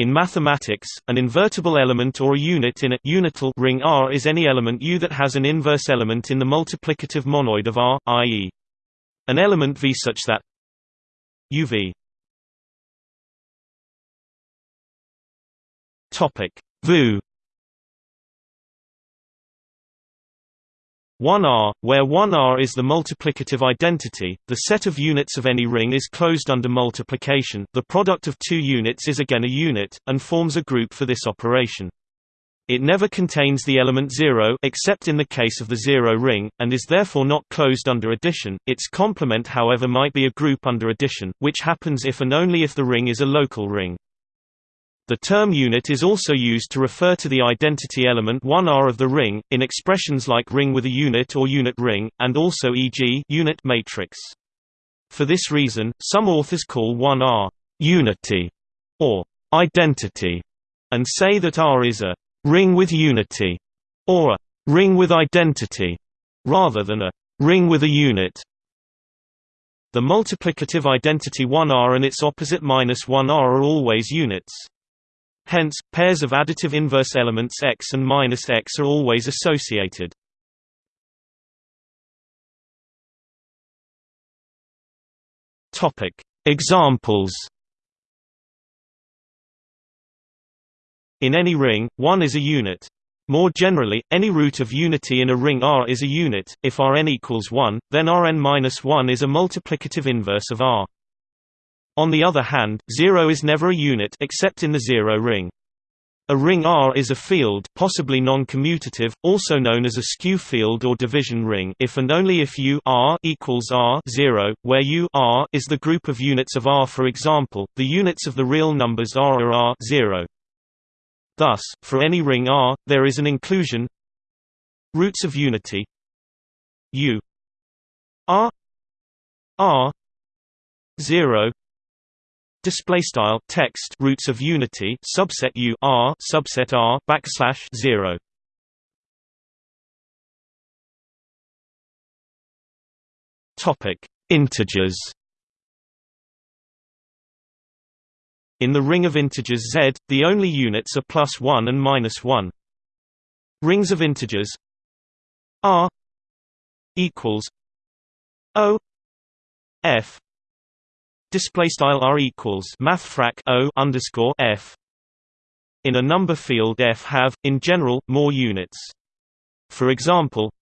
In mathematics, an invertible element or a unit in a unital ring R is any element U that has an inverse element in the multiplicative monoid of R, i.e. an element V such that UV topic. VU 1R, where 1R is the multiplicative identity, the set of units of any ring is closed under multiplication the product of two units is again a unit, and forms a group for this operation. It never contains the element 0 except in the case of the zero ring, and is therefore not closed under addition. Its complement however might be a group under addition, which happens if and only if the ring is a local ring. The term unit is also used to refer to the identity element 1R of the ring, in expressions like ring with a unit or unit ring, and also e.g. unit matrix. For this reason, some authors call 1R unity or identity, and say that R is a ring with unity or a ring with identity, rather than a ring with a unit. The multiplicative identity 1R and its opposite minus 1R are always units. Hence, pairs of additive inverse elements x and minus x are always associated. Examples. In any ring, 1 is a unit. More generally, any root of unity in a ring R is a unit. If Rn equals 1, then Rn-1 is a multiplicative inverse of R. On the other hand, 0 is never a unit except in the zero ring. A ring R is a field possibly non-commutative, also known as a skew field or division ring if and only if U R equals R 0, where U R is the group of units of R for example, the units of the real numbers R are R 0. Thus, for any ring R, there is an inclusion roots of unity U R R 0 Display style text roots of unity subset U R subset R backslash zero. Topic Integers In the ring of integers Z, the only units are plus 1 and minus 1. Rings of integers R equals O F display style r equals mathfrak o underscore f. In a number field f have, in general, more units. For example,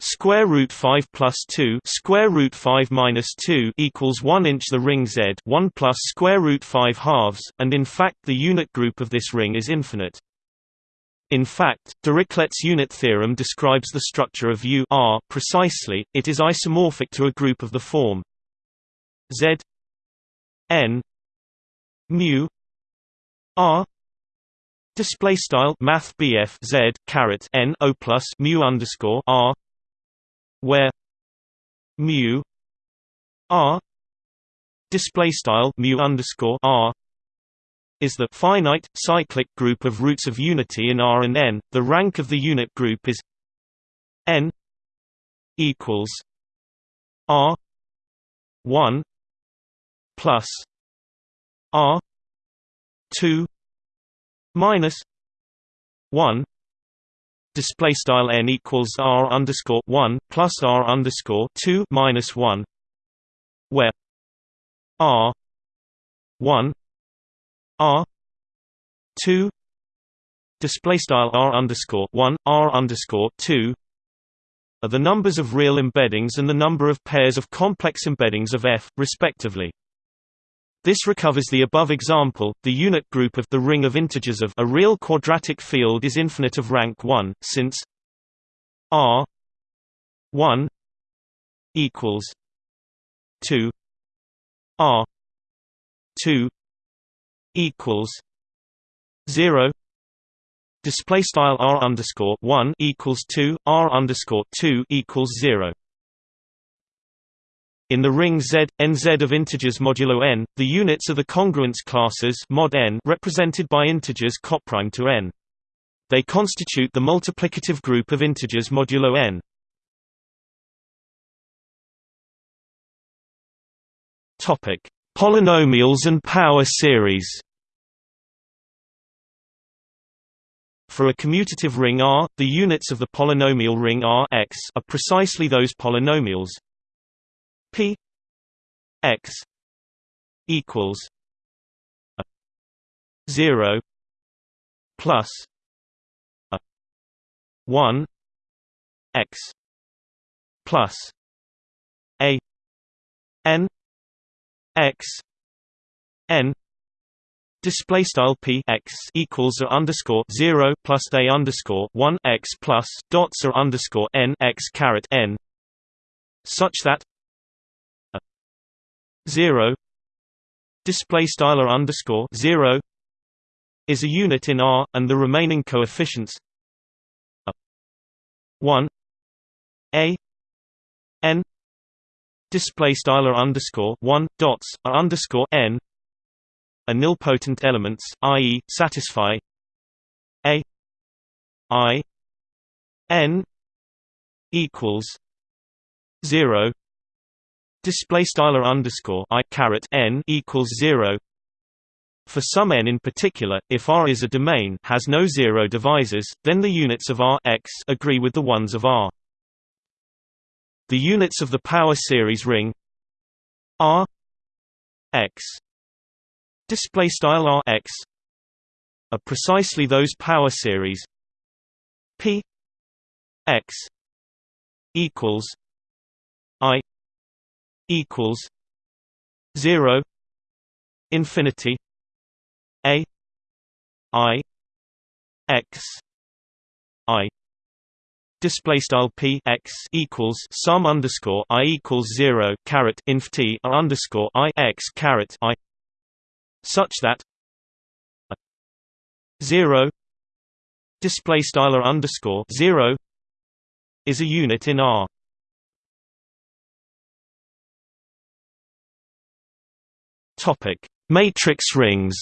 square root 5 plus 2 square root 5 minus 2 equals 1 inch. The ring Z 1 plus square root 5 halves, and in fact the unit group of this ring is infinite. In fact, Dirichlet's unit theorem describes the structure of U R precisely. It is isomorphic to a group of the form Z N mu R display style math BF Z caret N O plus mu underscore R where mu R display style mu underscore R is the finite cyclic group of roots of unity in R and N. The rank of the unit group is N equals R one plus R two minus one display style n equals r underscore one plus r underscore two minus one, where r one r two display style r underscore one r underscore two are the numbers of real embeddings and the number of pairs of complex embeddings of f, respectively. This recovers the above example, the unit group of the ring of integers of a real quadratic field is infinite of rank 1, since R 1 equals 2 R 2 equals 0 display style R underscore 1 equals 2 R underscore 2 equals 0 in the ring Z, nz of integers modulo n, the units are the congruence classes mod n represented by integers coprime to n. They constitute the multiplicative group of integers modulo n. Topic: Polynomials and power series. For a commutative ring R, the units of the polynomial ring R x are precisely those polynomials p x equals a 0 plus a 1 x plus a n x n Display style p x equals a underscore zero plus a underscore one x plus dots or underscore n x caret n, such that 0 display styler underscore 0 is a unit in R and the remaining coefficients a 1 a n display styler underscore 1 dots are underscore n are nilpotent elements ie satisfy a i n equals 0 Display style underscore i caret n equals zero. For some n in particular, if R is a domain has no zero divisors, then the units of R x agree with the ones of R. The units of the power series ring R x display style r x are precisely those power series p x equals i equals 0 infinity a i x i display style p x equals sum underscore i equals zero caret inf t underscore i x caret i such that 0 display style underscore 0 is a unit in R topic matrix rings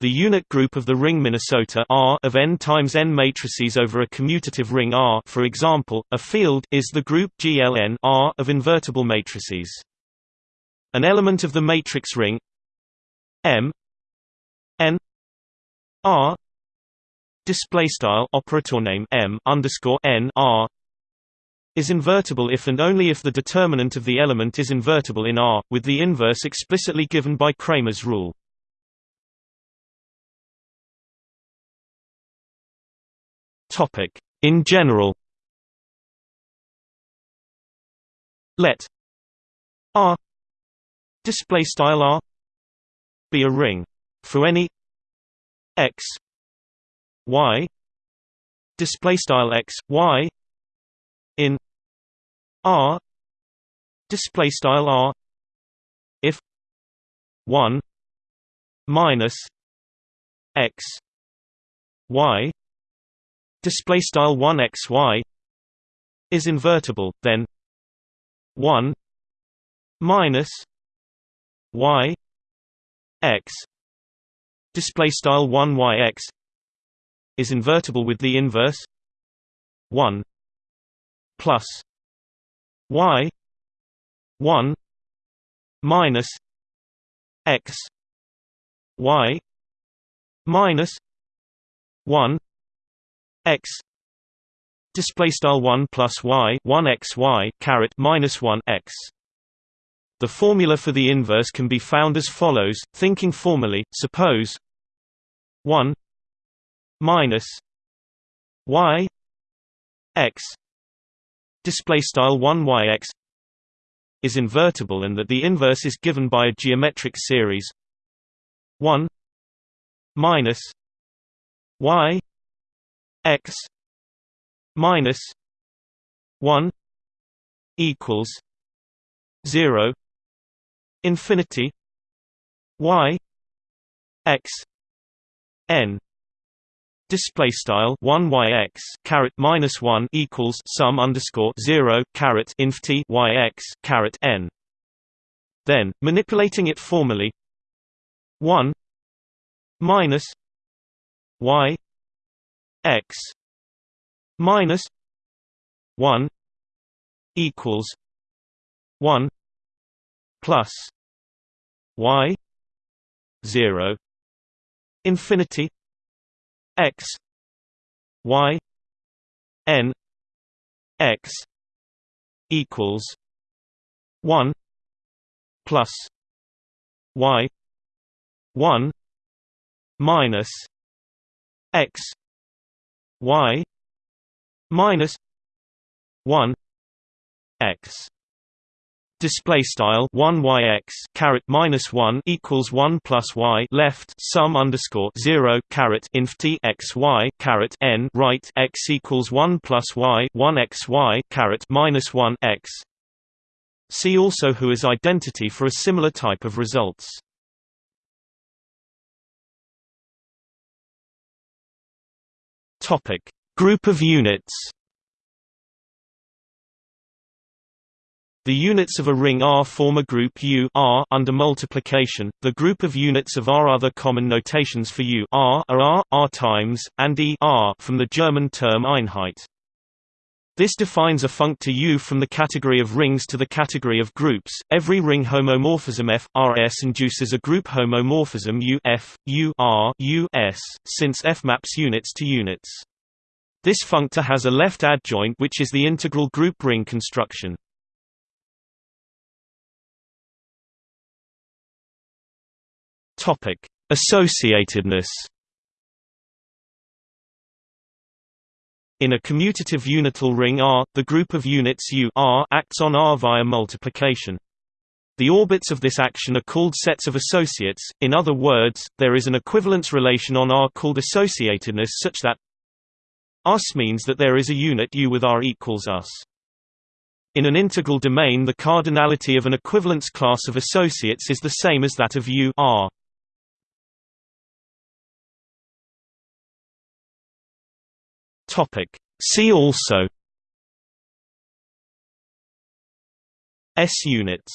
The unit group of the ring Minnesota R of n times n matrices over a commutative ring R for example, a field is the group GLN R of invertible matrices. An element of the matrix ring M N R display style operator name M underscore N R is invertible if and only if the determinant of the element is invertible in R, with the inverse explicitly given by Cramer's rule. In general, let R display style r be a ring for any x y display style x y r display style r if 1 minus x y display style 1 x y is invertible then 1 minus y x display style 1 y x is invertible with the inverse 1 plus y 1 minus x y minus 1 x display style 1 plus y 1 x y caret minus 1 x. The formula for the inverse can be found as follows, thinking formally, suppose 1 minus y x display style 1 y x is invertible and that the inverse is given by a geometric series 1 minus y x minus 1 equals 0 infinity y x n display style 1 y x caret minus 1 equals sum underscore 0 caret inf t y x caret n. Then manipulating it formally 1 minus y x minus 1 equals 1 plus y 0 infinity x y n x equals 1 plus y 1 minus x y minus 1 x display style 1 yx caret minus 1 equals 1 plus y left sum underscore 0 caret inf t x y caret n right x equals 1 plus y 1 x y caret minus 1 x. See also Hua's identity for a similar type of results. Topic. Group of units The units of a ring R form a group U R under multiplication. The group of units of R other common notations for U R are R, R times, and E R from the German term Einheit. This defines a functor U from the category of rings to the category of groups. Every ring homomorphism F R S induces a group homomorphism U F U R U S, since F maps units to units. This functor has a left adjoint which is the integral group ring construction. Topic: Associatedness. In a commutative unital ring R, the group of units U R acts on R via multiplication. The orbits of this action are called sets of associates, in other words, there is an equivalence relation on R called associatedness such that us means that there is a unit U with R equals us. In an integral domain the cardinality of an equivalence class of associates is the same as that of U R. Topic. See also S units